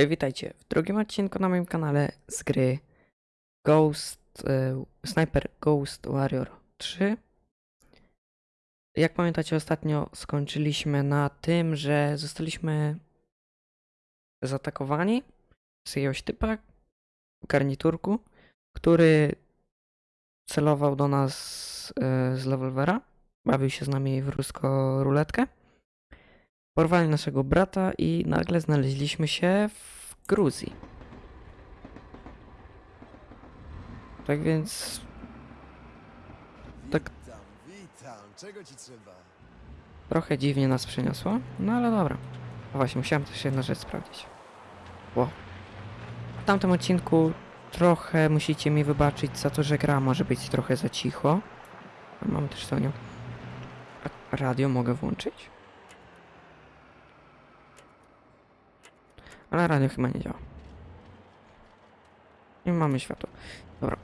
E, Witajcie w drugim odcinku na moim kanale z gry Ghost e, Sniper Ghost Warrior 3. Jak pamiętacie, ostatnio skończyliśmy na tym, że zostaliśmy zaatakowani z jakiegoś typa w garniturku, który celował do nas e, z rewolwera, bawił się z nami w ruską ruletkę. Porwali naszego brata i nagle znaleźliśmy się w Gruzji. Tak więc Tak. Witam, witam. Czego ci trzeba? trochę dziwnie nas przeniosło, no ale dobra. A właśnie, musiałem też jedną rzecz sprawdzić. Ło. W tamtym odcinku trochę musicie mi wybaczyć za to, że gra może być trochę za cicho. Mam też to nią. A Radio mogę włączyć? Ale radio chyba nie działa. I mamy światło. Dobra.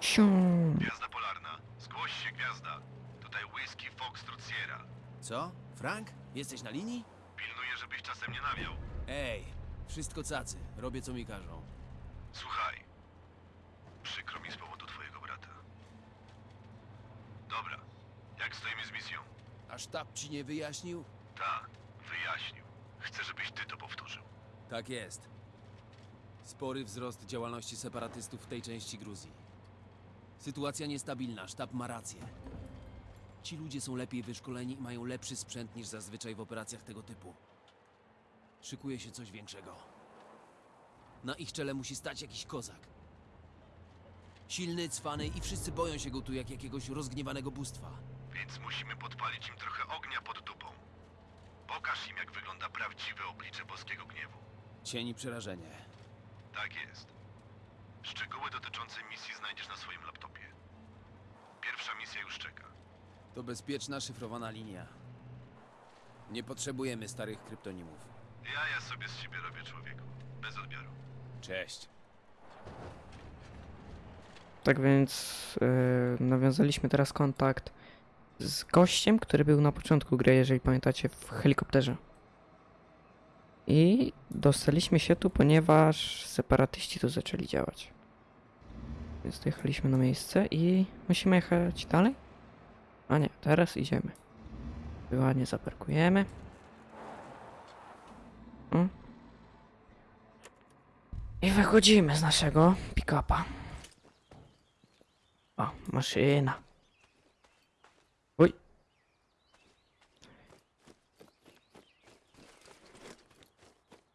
Siu. Gwiazda polarna. Zgłoś się, gwiazda. Tutaj Whisky Foxtrot Sierra. Co? Frank? Jesteś na linii? Pilnuję, żebyś czasem nie nawiał. Ej, wszystko cacy. Robię co mi każą. Słuchaj. Przykro mi z powodu twojego brata. Dobra. Jak stoimy z misją? A sztab ci nie wyjaśnił? Ta, wyjaśnił. Chcę, żebyś ty to powtórzył. Tak jest. Spory wzrost działalności separatystów w tej części Gruzji. Sytuacja niestabilna, sztab ma rację. Ci ludzie są lepiej wyszkoleni i mają lepszy sprzęt niż zazwyczaj w operacjach tego typu. Szykuje się coś większego. Na ich czele musi stać jakiś kozak. Silny, cwany i wszyscy boją się go tu jak jakiegoś rozgniewanego bóstwa. Więc musimy podpalić im trochę ognia pod dupą. Pokaż im, jak wygląda prawdziwe oblicze boskiego gniewu. Cień i przerażenie. Tak jest. Szczegóły dotyczące misji znajdziesz na swoim laptopie. Pierwsza misja już czeka. To bezpieczna, szyfrowana linia. Nie potrzebujemy starych kryptonimów. Ja ja sobie z siebie robię człowieku. Bez odbioru. Cześć. Tak więc yy, nawiązaliśmy teraz kontakt z gościem, który był na początku gry, jeżeli pamiętacie, w helikopterze. I dostaliśmy się tu, ponieważ separatyści tu zaczęli działać. Więc dojechaliśmy na miejsce i musimy jechać dalej? A nie, teraz idziemy. Ładnie zaparkujemy. I wychodzimy z naszego pick-upa. O, maszyna.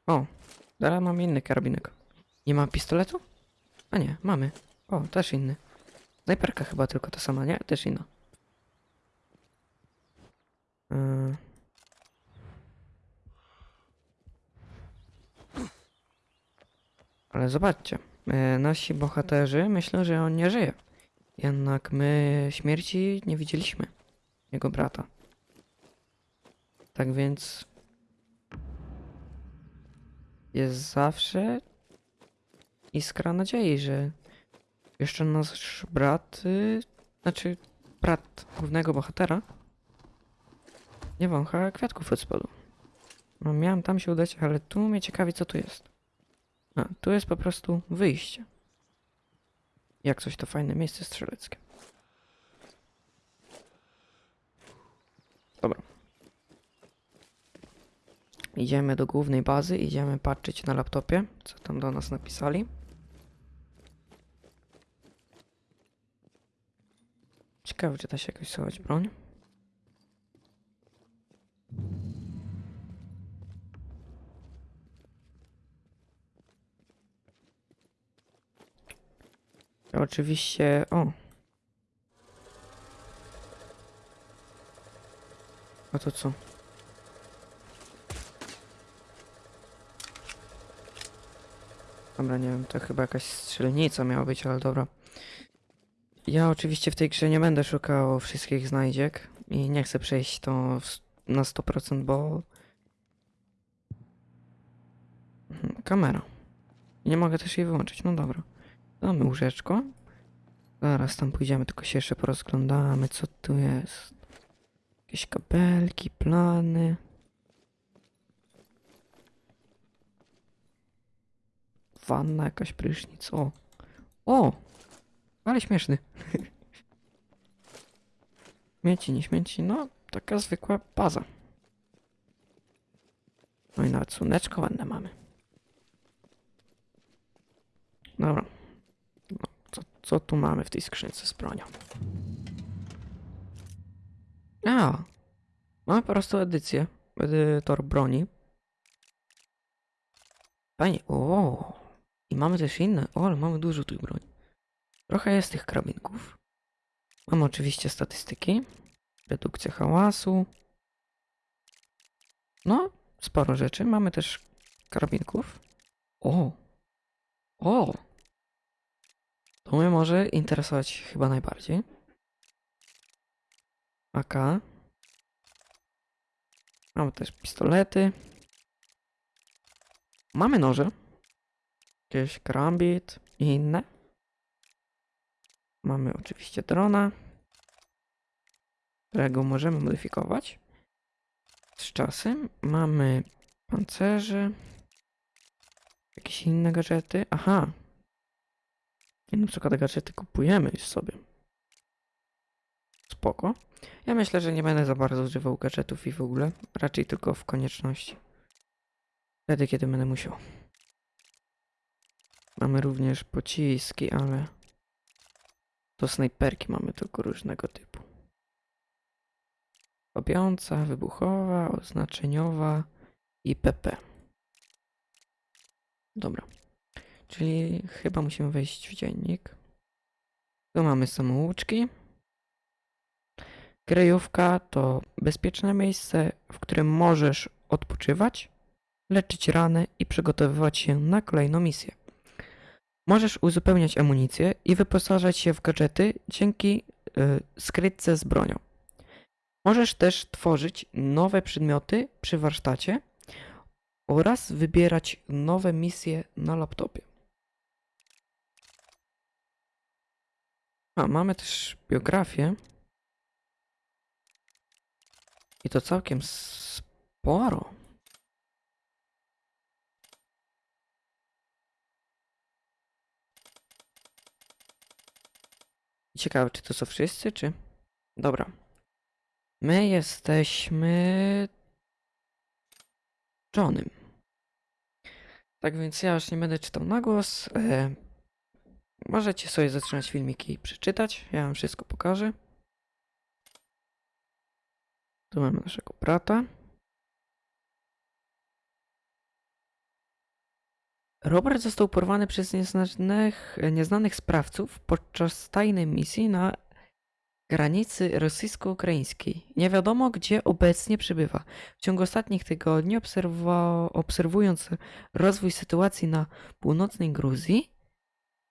O, teraz mam inny karabinek. Nie mam pistoletu? A nie, mamy. O, też inny. Snajperka chyba tylko ta sama, nie? Też inna. Yy. Ale zobaczcie, e, nasi bohaterzy myślą, że on nie żyje. Jednak my śmierci nie widzieliśmy. Jego brata. Tak więc. Jest zawsze iskra nadziei, że jeszcze nasz brat, y, znaczy brat głównego bohatera, nie wącha kwiatków od spodu. No miałem tam się udać, ale tu mnie ciekawi co tu jest. A, tu jest po prostu wyjście. Jak coś to fajne miejsce strzeleckie. Dobra. Idziemy do głównej bazy, idziemy patrzeć na laptopie, co tam do nas napisali. Ciekawe, czy da się jakoś schować broń. Oczywiście. O. A to co? Dobra, nie wiem, to chyba jakaś strzelnica miała być, ale dobra. Ja oczywiście w tej grze nie będę szukał wszystkich znajdziek i nie chcę przejść to na 100%, bo... Mhm, Kamera. Nie mogę też jej wyłączyć, no dobra. Damy łóżeczko. Zaraz tam pójdziemy, tylko się jeszcze porozglądamy, co tu jest. Jakieś kabelki, plany. Wanna, jakaś prysznic. O! O! Ale śmieszny. Śmieci, nie śmieci, no taka zwykła baza. No i nawet słoneczko ładne mamy. Dobra. No, co, co tu mamy w tej skrzynce z bronią? A! Mamy po prostu edycję. Edytor broni. Fajnie. O! I mamy też inne. O, ale mamy dużo tych broni. Trochę jest tych karabinków. Mamy oczywiście statystyki. Redukcja hałasu. No, sporo rzeczy. Mamy też karabinków. O! O! To mnie może interesować chyba najbardziej. AK. Mamy też pistolety. Mamy noże. Jakieś karambit i inne. Mamy oczywiście drona, którego możemy modyfikować z czasem. Mamy pancerze, jakieś inne gadżety. Aha. I na przykład gadżety kupujemy już sobie. Spoko. Ja myślę, że nie będę za bardzo używał gadżetów i w ogóle. Raczej tylko w konieczności. Wtedy, kiedy będę musiał. Mamy również pociski, ale to snajperki mamy tylko różnego typu. Kopiąca, wybuchowa, oznaczeniowa i PP. Dobra. Czyli chyba musimy wejść w dziennik. Tu mamy samouczki. Kryjówka to bezpieczne miejsce, w którym możesz odpoczywać, leczyć rany i przygotowywać się na kolejną misję. Możesz uzupełniać amunicję i wyposażać się w gadżety dzięki y, skrytce z bronią. Możesz też tworzyć nowe przedmioty przy warsztacie oraz wybierać nowe misje na laptopie. A, mamy też biografię. I to całkiem sporo. Ciekawe, czy to są wszyscy, czy... Dobra. My jesteśmy... Johnem. Tak więc ja już nie będę czytał na głos. E, możecie sobie zatrzymać filmiki i przeczytać. Ja wam wszystko pokażę. Tu mamy naszego brata. Robert został porwany przez nieznanych, nieznanych sprawców podczas tajnej misji na granicy rosyjsko-ukraińskiej. Nie wiadomo, gdzie obecnie przebywa. W ciągu ostatnich tygodni, obserwa- obserwując rozwój sytuacji na północnej Gruzji,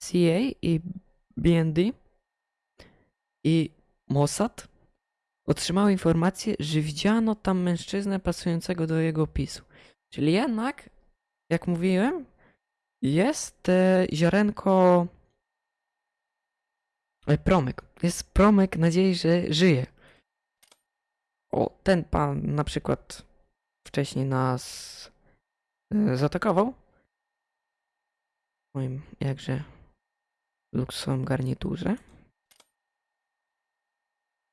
CIA i BND i Mossad otrzymały informację, że widziano tam mężczyznę pasującego do jego opisu. Czyli jednak, jak mówiłem, jest e, ziarenko. E, promyk. Jest promyk nadziei, że żyje. O, ten pan na przykład wcześniej nas e, zaatakował. W moim jakże luksusowym garniturze.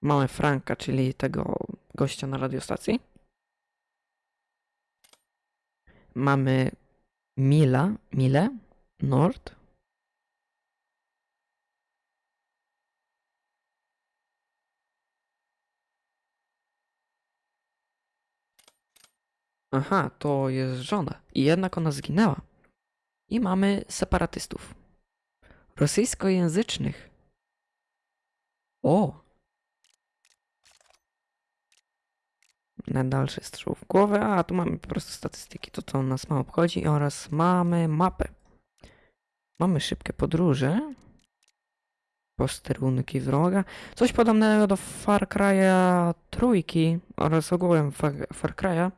Mamy Franka, czyli tego gościa na radiostacji. Mamy Mila, Mile, Nord. Aha, to jest żona. I jednak ona zginęła. I mamy separatystów. Rosyjskojęzycznych. O! Na dalszy strzał w głowę, a tu mamy po prostu statystyki, to co nas ma obchodzi oraz mamy mapę. Mamy szybkie podróże. Posterunki wroga. Coś podobnego do Far Cry'a trójki oraz ogółem Far, Far Cry'a.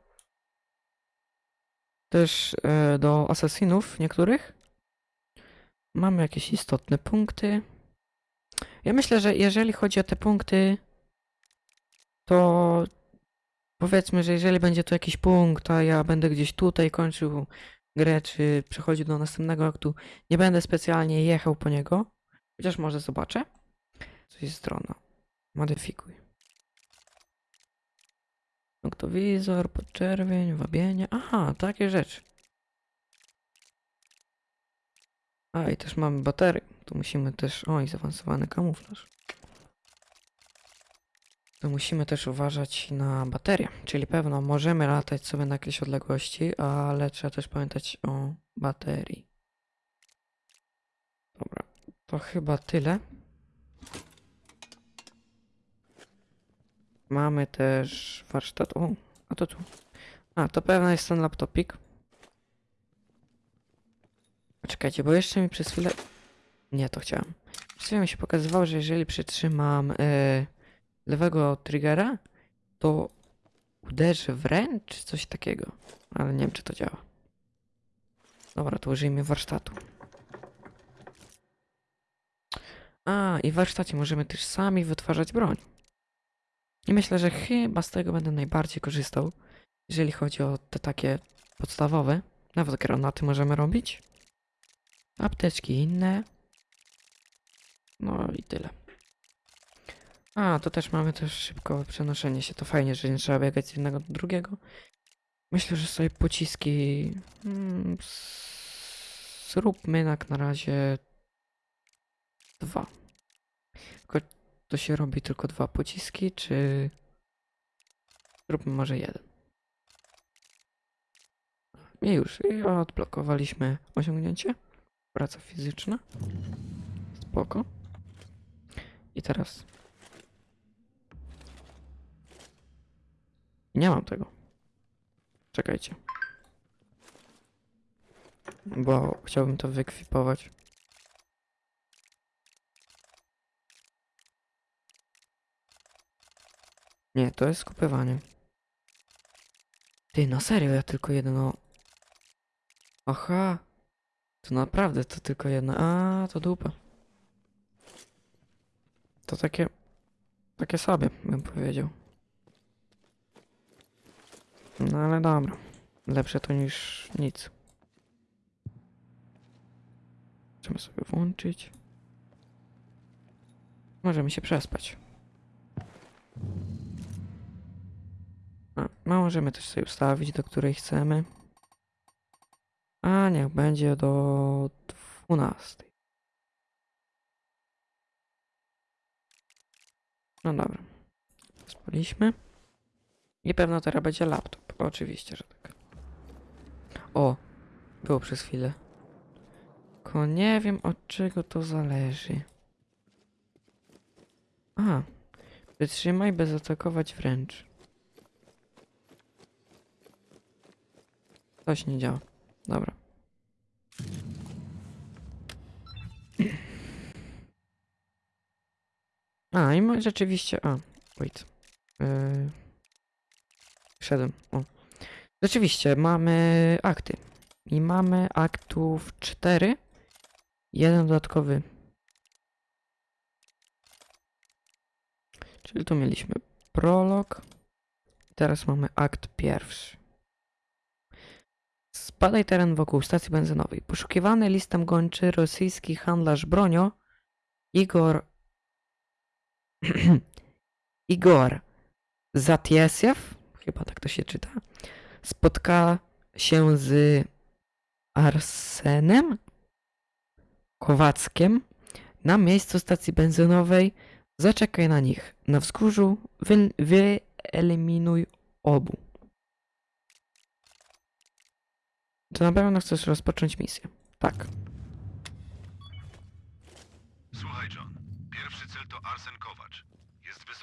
Też e, do Assassinów niektórych. Mamy jakieś istotne punkty. Ja myślę, że jeżeli chodzi o te punkty, to powiedzmy, że jeżeli będzie tu jakiś punkt, a ja będę gdzieś tutaj kończył grę, czy przechodził do następnego aktu. Nie będę specjalnie jechał po niego, chociaż może zobaczę. Co jest strona. Modyfikuj. Noktowizor, podczerwień, wabienie. Aha, takie rzeczy. A i też mamy baterię. Tu musimy też. Oj, zaawansowany kamuflaż. To musimy też uważać na baterię. Czyli pewno możemy latać sobie na jakieś odległości, ale trzeba też pamiętać o baterii. Dobra, to chyba tyle. Mamy też warsztat. O, a to tu. A, to pewno jest ten laptopik. Czekajcie, bo jeszcze mi przez chwilę. Nie, to chciałem. Przez chwilę mi się pokazywało, że jeżeli przytrzymam e, lewego triggera, to uderzy w ręcz, czy coś takiego. Ale nie wiem, czy to działa. Dobra, to użyjmy warsztatu. A, i w warsztacie możemy też sami wytwarzać broń. I myślę, że chyba z tego będę najbardziej korzystał, jeżeli chodzi o te takie podstawowe. Nawet granaty możemy robić. Apteczki inne. No i tyle. A, to też mamy też szybko przenoszenie się. To fajnie, że nie trzeba biegać z jednego do drugiego. Myślę, że sobie pociski. Mm, s- zróbmy jak na razie dwa. Tylko to się robi tylko dwa pociski, czy zróbmy może jeden. I już, i odblokowaliśmy osiągnięcie. Praca fizyczna. Spoko. I teraz. Nie mam tego. Czekajcie. Bo chciałbym to wyekwipować. Nie, to jest skupywanie. Ty, na serio, ja tylko jedno... Aha. To naprawdę, to tylko jedna... A, to dupa. To takie... Takie sobie, bym powiedział. No ale dobra. Lepsze to niż nic. Możemy sobie włączyć. Możemy się przespać. A, no możemy też sobie ustawić, do której chcemy. A niech będzie do 12. No dobra. Spaliśmy. I pewno teraz będzie laptop. Oczywiście, że tak. O, było przez chwilę. Tylko nie wiem od czego to zależy. A, wytrzymaj bez atakować wręcz. Coś nie działa. Dobra. A, i rzeczywiście. A, wait. Yy... Wszedłem. O. Rzeczywiście, mamy akty. I mamy aktów 4. Jeden dodatkowy. Czyli tu mieliśmy prolog. Teraz mamy akt pierwszy. Spadaj teren wokół stacji benzynowej. Poszukiwany listem gończy rosyjski handlarz bronią Igor Igor Zatiesiew, chyba tak to się czyta, spotka się z Arsenem Kowackiem na miejscu stacji benzynowej. Zaczekaj na nich. Na wzgórzu wy, wyeliminuj obu. Czy na pewno chcesz rozpocząć misję? Tak. Słuchaj, John. Pierwszy cel to Arsen Kowacz.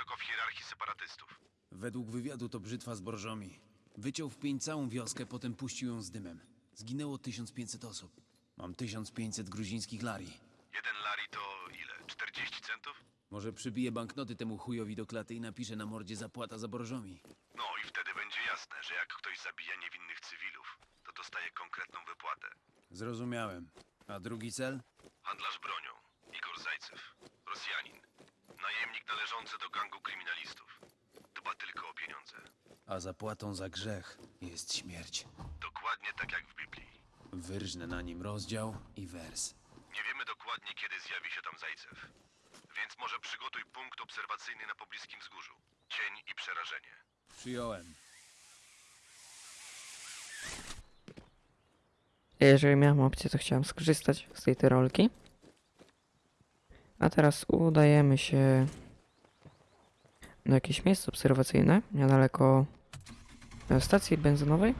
Wysoko w hierarchii separatystów. Według wywiadu to brzytwa z borżomi. Wyciął w pień całą wioskę, potem puścił ją z dymem. Zginęło 1500 osób. Mam 1500 gruzińskich lari. Jeden lari to ile? 40 centów? Może przybiję banknoty temu chujowi do klaty i napiszę na mordzie zapłata za borżomi. No i wtedy będzie jasne, że jak ktoś zabija niewinnych cywilów, to dostaje konkretną wypłatę. Zrozumiałem. A drugi cel? Handlarz bronią. Igor Zajcew. Rosjanin. Najemnik należący do gangu kryminalistów. Dba tylko o pieniądze. A zapłatą za grzech jest śmierć. Dokładnie tak jak w Biblii. Wyrżnę na nim rozdział i wers. Nie wiemy dokładnie, kiedy zjawi się tam Zajcew. Więc może przygotuj punkt obserwacyjny na pobliskim wzgórzu. Cień i przerażenie. Przyjąłem. Jeżeli miałem opcję, to chciałem skorzystać z tej tyrolki. A teraz udajemy się na jakieś miejsce obserwacyjne, niedaleko stacji benzynowej.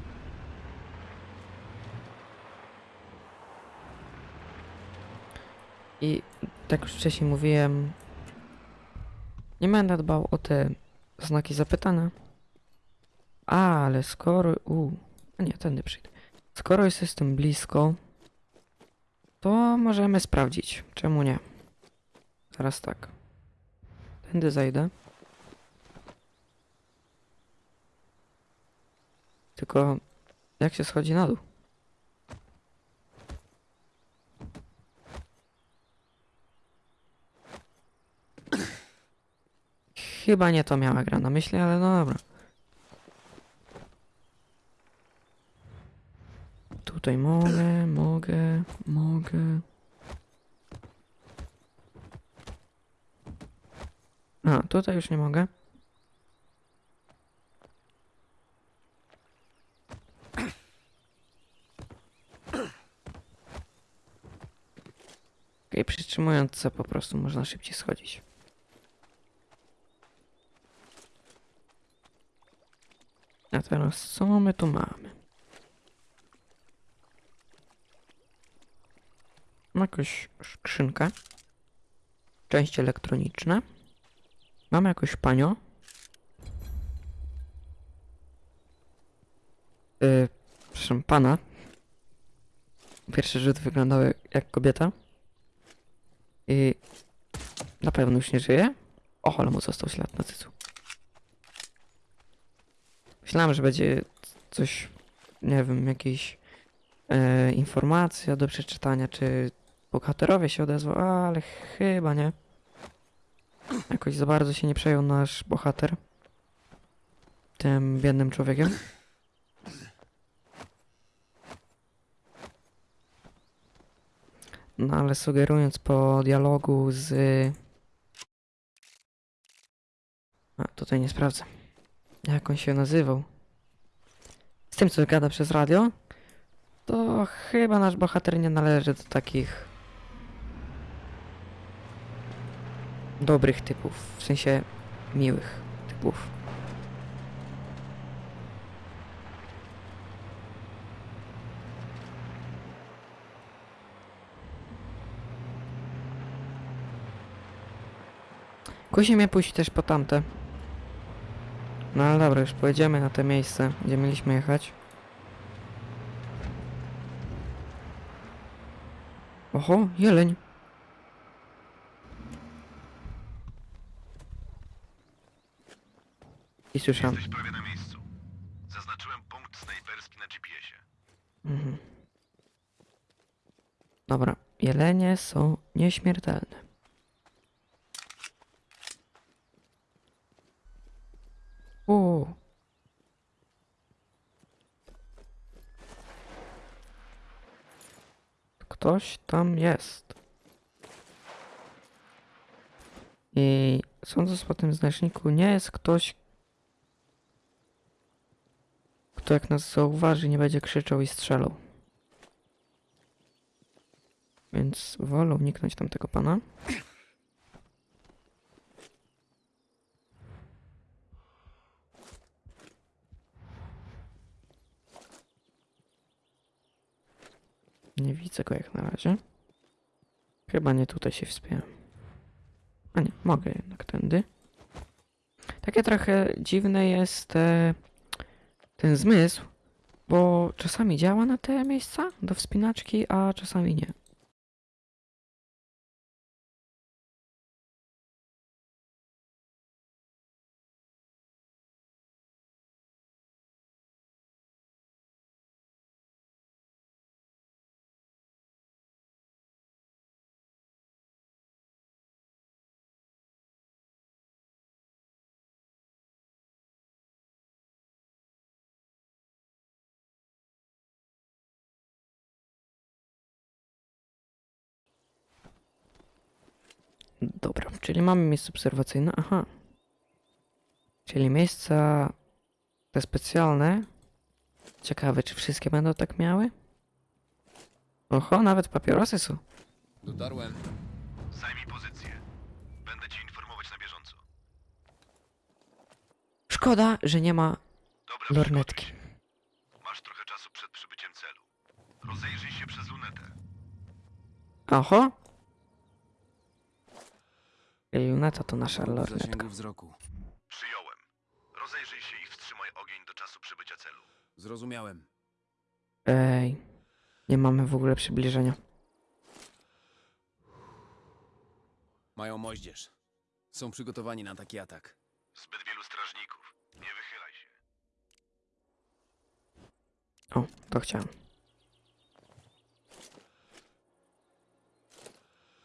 I tak już wcześniej mówiłem, nie będę dbał o te znaki zapytania. Ale skoro... U, nie, tędy przyjdę. Skoro już jestem blisko, to możemy sprawdzić. Czemu nie? Teraz tak. Tędy zajdę. Tylko jak się schodzi na dół? Chyba nie to miała gra na myśli, ale no dobra. Tutaj mogę, mogę, mogę. A, tutaj już nie mogę. Okej, przytrzymując C po prostu można szybciej schodzić. A teraz co my tu mamy? Mam jakąś skrzynkę. Części elektroniczne. Mamy jakoś panio. Yy, przepraszam, pana. Pierwszy rzut wyglądał jak kobieta. I na pewno już nie żyje. O, ale mu został ślad na cycu. Myślałem, że będzie coś, nie wiem, jakieś e, informacja do przeczytania, czy bohaterowie się odezwał, ale chyba nie. Jakoś za bardzo się nie przejął nasz bohater tym biednym człowiekiem. No ale sugerując po dialogu z... A, tutaj nie sprawdzę. Jak on się nazywał? Z tym, co gada przez radio? To chyba nasz bohater nie należy do takich dobrych typów, w sensie miłych typów. Kusi mnie pójść też po tamte. No ale dobra, już pojedziemy na te miejsce, gdzie mieliśmy jechać. Oho, jeleń. I słyszałem. Jesteś prawie na miejscu. Zaznaczyłem punkt snajperski na GPS-ie. Mhm. Dobra, jelenie są nieśmiertelne. U. Ktoś tam jest. I sądząc po tym znaczniku, nie jest ktoś, kto jak nas zauważy, nie będzie krzyczał i strzelał. Więc wolę uniknąć tamtego pana. Nie widzę go jak na razie. Chyba nie tutaj się wspiąłem. A nie, mogę jednak tędy. Takie trochę dziwne jest e, ten zmysł, bo czasami działa na te miejsca do wspinaczki, a czasami nie. Dobra, czyli mamy miejsce obserwacyjne. Aha. Czyli miejsca te specjalne. Ciekawe, czy wszystkie będą tak miały? Oho, nawet papierosy są. Dotarłem. Zajmij pozycję. Będę cię informować na bieżąco. Szkoda, że nie ma Dobra, lornetki. Masz trochę czasu przed przybyciem celu. Rozejrzyj się przez lunetę. Oho! Luneta to nasza lornetka. wzroku. Przyjąłem. Rozejrzyj się i wstrzymaj ogień do czasu przybycia celu. Zrozumiałem. Ej, nie mamy w ogóle przybliżenia. Mają moździerz. Są przygotowani na taki atak. Zbyt wielu strażników. Nie wychylaj się. O, to chciałem.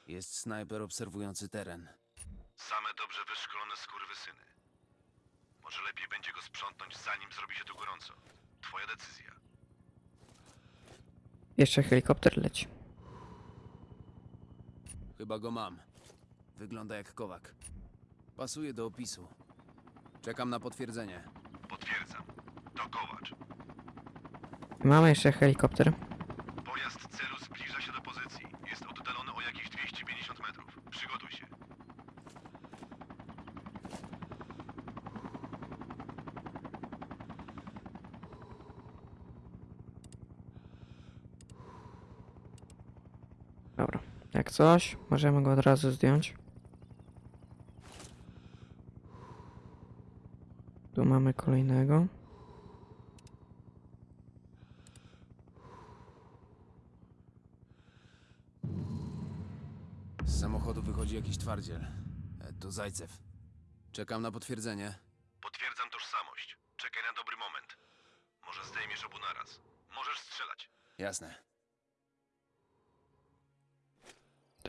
Jest snajper obserwujący teren. Same dobrze wyszkolone skurwysyny. Może lepiej będzie go sprzątnąć, zanim zrobi się tu gorąco. Twoja decyzja. Jeszcze helikopter leci. Chyba go mam. Wygląda jak kowak. Pasuje do opisu. Czekam na potwierdzenie. Potwierdzam. To Kołacz. Mamy jeszcze helikopter. Pojazd celu zbliża się do pozycji. Jest oddalony o jakieś 250 metrów. Przygotuj się. Dobra. Jak coś, możemy go od razu zdjąć. Tu mamy kolejnego. Z samochodu wychodzi jakiś twardziel. E, To Zajcew. Czekam na potwierdzenie. Potwierdzam tożsamość. Czekaj na dobry moment. Może zdejmiesz obu naraz. Możesz strzelać. Jasne.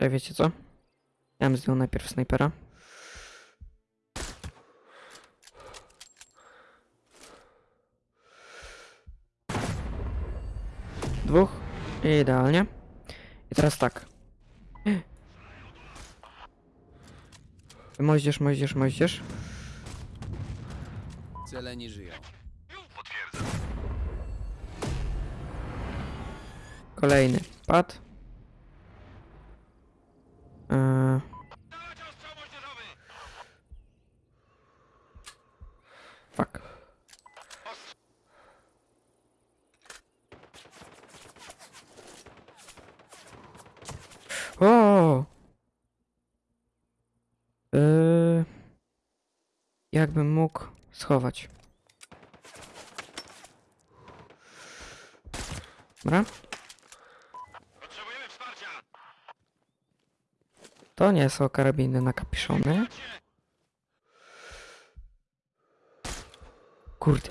Tutaj wiecie co? Ja bym zdjął najpierw snajpera. Dwóch. Idealnie. I teraz tak. Moździerz, moździerz, moździerz. Cele nie żyją. Potwierdzam. Kolejny. Pad. Jakbym mógł schować. Dobra. Potrzebujemy wsparcia! To nie są karabiny na kapiszony. Kurde.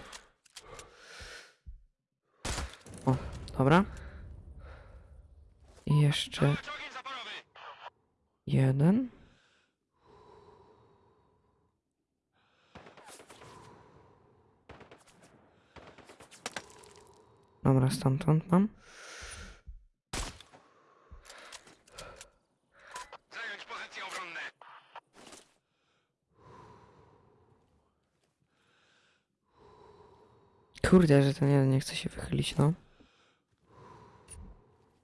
O, dobra. I jeszcze jeden. Dobra, stamtąd mam. Zająć pozycje obronne! Kurde, że ten jeden nie chce się wychylić, no.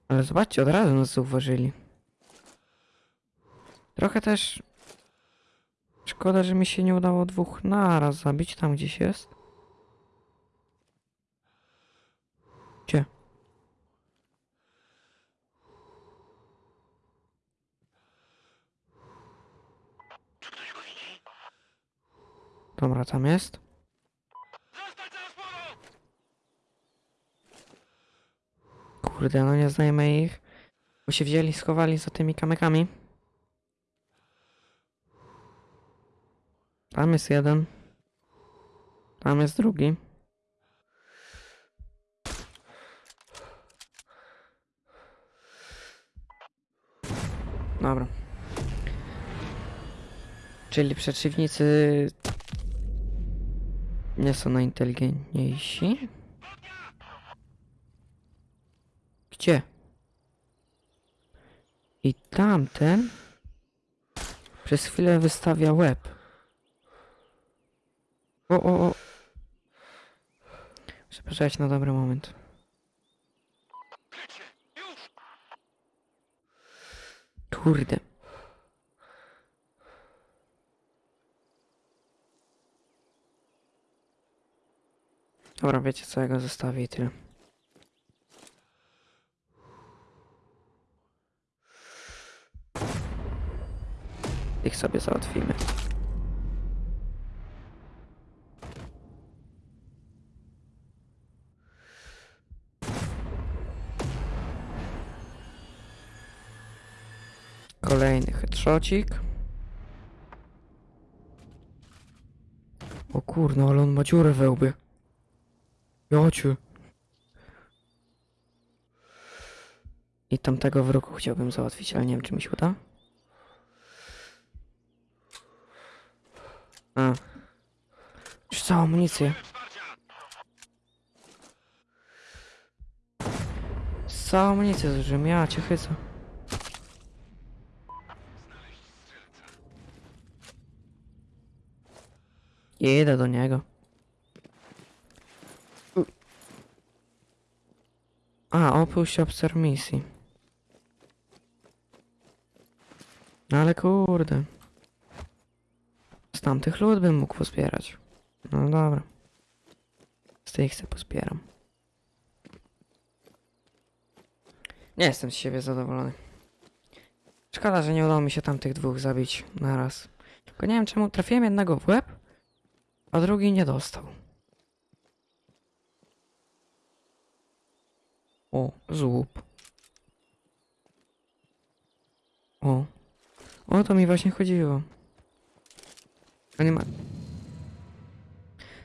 Ale zobaczcie, od razu nas zauważyli. Trochę też... Szkoda, że mi się nie udało dwóch naraz zabić, tam gdzieś jest. Gdzie? Dobra, tam jest. Kurde, no nie znajmy ich. Bo się wzięli, schowali za tymi kamykami. Tam jest jeden. Tam jest drugi. Dobra. Czyli przeciwnicy nie są najinteligentniejsi. Gdzie? I tamten Przez chwilę wystawia łeb. O, o, o. Muszę poczekać na dobry moment. Kurde. Dobra, wiecie co, ja go zostawię i tyle. Ich sobie załatwimy. Kolejny headshotcik. O kurno, ale on ma dziurę we. Jociu. I tamtego w ruchu chciałbym załatwić, ale nie wiem czy mi się uda. A. Już całą amunicję. Całą amunicję zużyłem, ja cię chycę. Jedę do niego. A, opuść obserw misji. No ale kurde. Z tamtych lud bym mógł pozbierać. No dobra. Z tych se pozbieram. Nie jestem z siebie zadowolony. Szkoda, że nie udało mi się tamtych dwóch zabić naraz. Tylko nie wiem czemu trafiłem jednego w łeb, a drugi nie dostał. O, złup. O. O to mi właśnie chodziło. A nie ma.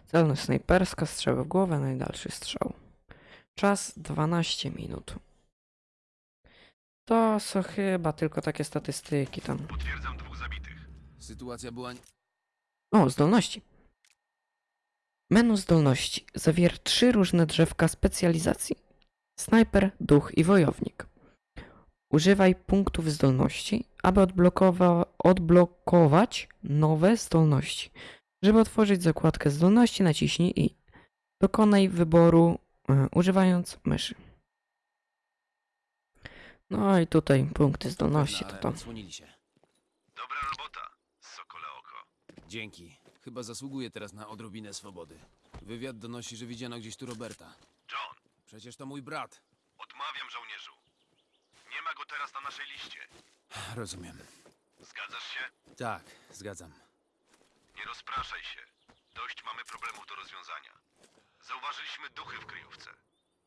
Celność snajperska, strzał w głowę, najdalszy strzał. Czas 12 minut. To są chyba tylko takie statystyki tam. Potwierdzam dwóch zabitych. Sytuacja była... O, zdolności. Menu zdolności zawiera trzy różne drzewka specjalizacji. Snajper, duch i wojownik. Używaj punktów zdolności, aby odblokowa- odblokować nowe zdolności. Żeby otworzyć zakładkę zdolności, naciśnij i dokonaj wyboru e, używając myszy. No i tutaj punkty zdolności to ale to. odsłonili się. Dobra robota, sokole oko. Dzięki. Chyba zasługuje teraz na odrobinę swobody. Wywiad donosi, że widziano gdzieś tu Roberta. John, Przecież to mój brat. odmawiam żołnierzu. Nie ma go teraz na naszej liście. Rozumiem. Zgadzasz się? Tak, zgadzam. Nie rozpraszaj się. Dość mamy problemów do rozwiązania. Zauważyliśmy duchy w kryjówce.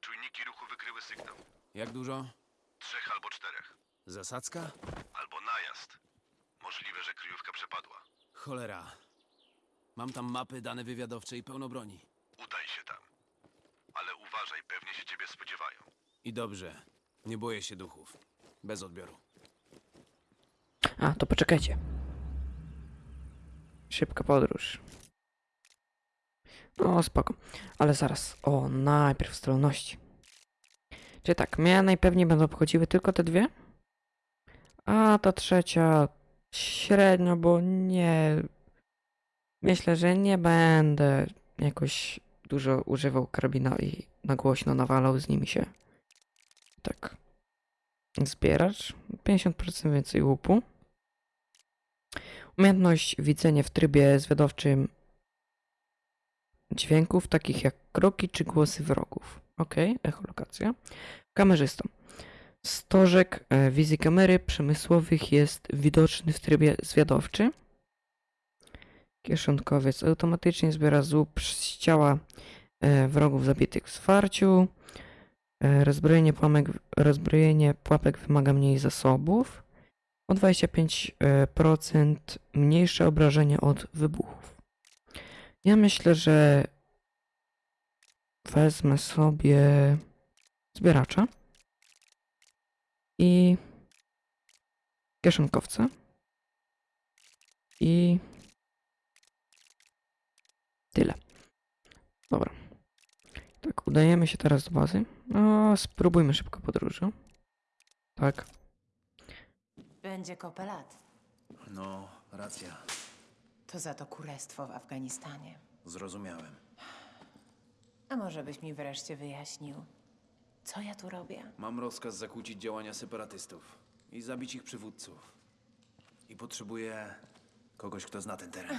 Czujniki ruchu wykryły sygnał. Jak dużo? Trzech albo czterech. Zasadzka? Albo najazd. Możliwe, że kryjówka przepadła. Cholera. Mam tam mapy, dane wywiadowcze i pełno broni. Udaj się tam. Uważaj, pewnie się ciebie spodziewają. I dobrze. Nie boję się duchów. Bez odbioru. A, to poczekajcie. Szybka podróż. No, spoko. Ale zaraz. O, najpierw zdolności. Czyli tak, mnie najpewniej będą obchodziły tylko te dwie. A ta trzecia średnio, bo nie. Myślę, że nie będę jakoś dużo używał karabina i na głośno nawalał z nimi się. Tak. Zbieracz. 50% więcej łupu. Umiejętność widzenia w trybie zwiadowczym dźwięków, takich jak kroki czy głosy wrogów. Ok, echolokacja. Kamerzysta. Stożek e, wizji kamery przemysłowych jest widoczny w trybie zwiadowczy. Kieszonkowiec automatycznie zbiera zup z ciała wrogów zabitych w zwarciu. E, rozbrojenie, płamek, rozbrojenie pułapek wymaga mniej zasobów o 25% mniejsze obrażenie od wybuchów. Ja myślę, że wezmę sobie zbieracza i kieszonkowca i tyle. Dobra. Tak, udajemy się teraz do bazy. No, spróbujmy szybko podróży. Tak. Będzie kopelat. No, racja. To za to kurestwo w Afganistanie. Zrozumiałem. A może byś mi wreszcie wyjaśnił, co ja tu robię? Mam rozkaz zakłócić działania separatystów i zabić ich przywódców. I potrzebuję kogoś, kto zna ten teren.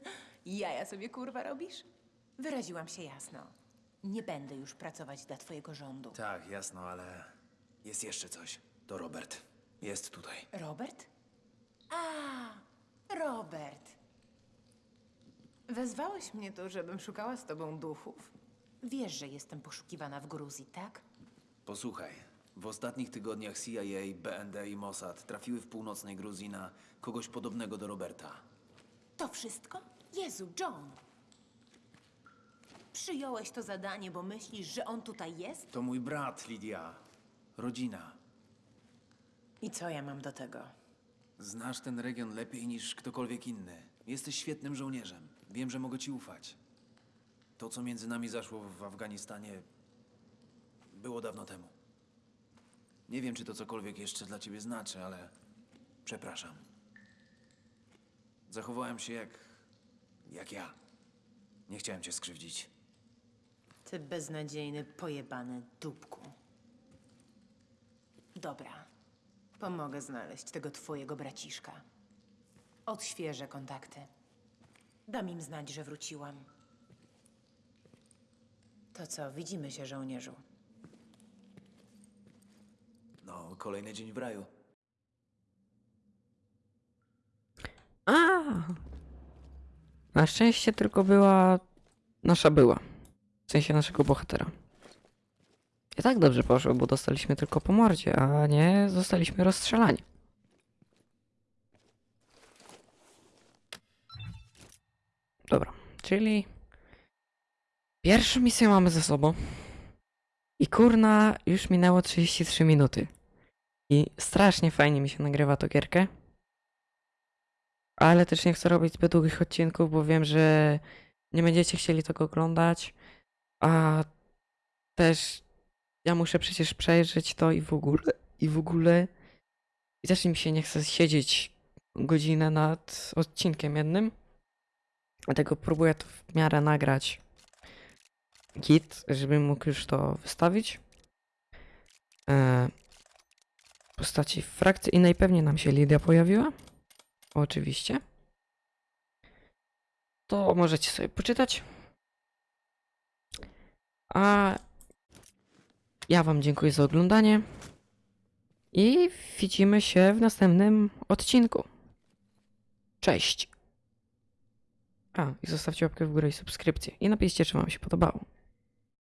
Jaja sobie kurwa robisz? Wyraziłam się jasno. Nie będę już pracować dla twojego rządu. tak, jasno, ale jest jeszcze coś. To Robert. Jest tutaj. Robert? A, Robert. Wezwałeś mnie tu, żebym szukała z tobą duchów. Wiesz, że jestem poszukiwana w Gruzji, tak? Posłuchaj. W ostatnich tygodniach CIA, BND i Mossad trafiły w północnej Gruzji na kogoś podobnego do Roberta. To wszystko? Jezu, John! Przyjąłeś to zadanie, bo myślisz, że on tutaj jest? To mój brat, Lidia. Rodzina. I co ja mam do tego? Znasz ten region lepiej niż ktokolwiek inny. Jesteś świetnym żołnierzem. Wiem, że mogę ci ufać. To, co między nami zaszło w Afganistanie, było dawno temu. Nie wiem, czy to cokolwiek jeszcze dla ciebie znaczy, ale przepraszam. Zachowałem się jak. jak ja. Nie chciałem cię skrzywdzić. Ty beznadziejny, pojebany dupku. Dobra. Pomogę znaleźć tego twojego braciszka. Odświeżę kontakty. Dam im znać, że wróciłam. To co, widzimy się, żołnierzu. No, kolejny dzień w raju. A! Na szczęście tylko była nasza była. W sensie naszego bohatera. I tak dobrze poszło, bo dostaliśmy tylko po mordzie, a nie zostaliśmy rozstrzelani. Dobra, czyli pierwszą misję mamy ze sobą. I kurna, już minęło 33 minuty. I strasznie fajnie mi się nagrywa to gierkę. Ale też nie chcę robić zbyt długich odcinków, bo wiem, że nie będziecie chcieli tego oglądać. A też ja muszę przecież przejrzeć to i w ogóle. I w ogóle. I też mi się nie chce siedzieć godzinę nad odcinkiem jednym. Dlatego próbuję to w miarę nagrać git, żebym mógł już to wystawić. E, postaci frakcyjnej pewnie nam się Lidia pojawiła. Oczywiście. To możecie sobie poczytać. A ja Wam dziękuję za oglądanie. I widzimy się w następnym odcinku. Cześć. A, i zostawcie łapkę w górę i subskrypcję. I napiszcie, czy Wam się podobało.